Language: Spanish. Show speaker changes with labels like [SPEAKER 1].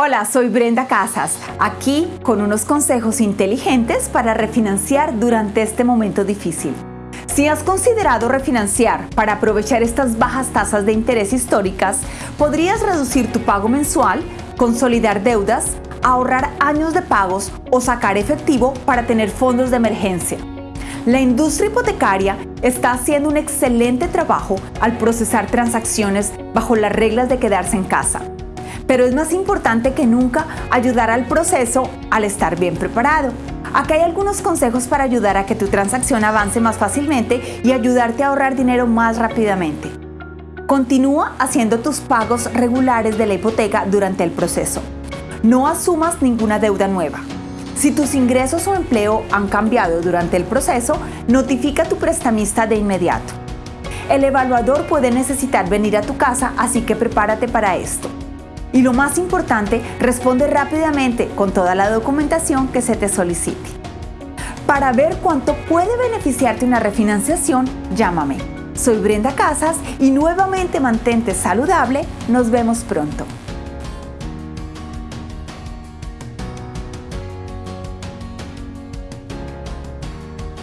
[SPEAKER 1] Hola, soy Brenda Casas, aquí con unos consejos inteligentes para refinanciar durante este momento difícil. Si has considerado refinanciar para aprovechar estas bajas tasas de interés históricas, podrías reducir tu pago mensual, consolidar deudas, ahorrar años de pagos o sacar efectivo para tener fondos de emergencia. La industria hipotecaria está haciendo un excelente trabajo al procesar transacciones bajo las reglas de quedarse en casa. Pero es más importante que nunca ayudar al proceso al estar bien preparado. Aquí hay algunos consejos para ayudar a que tu transacción avance más fácilmente y ayudarte a ahorrar dinero más rápidamente. Continúa haciendo tus pagos regulares de la hipoteca durante el proceso. No asumas ninguna deuda nueva. Si tus ingresos o empleo han cambiado durante el proceso, notifica a tu prestamista de inmediato. El evaluador puede necesitar venir a tu casa, así que prepárate para esto. Y lo más importante, responde rápidamente con toda la documentación que se te solicite. Para ver cuánto puede beneficiarte una refinanciación, llámame. Soy Brenda Casas y nuevamente mantente saludable. Nos vemos pronto.